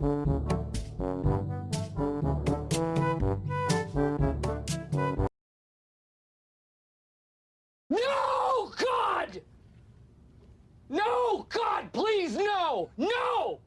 No, God! No, God, please, no! No!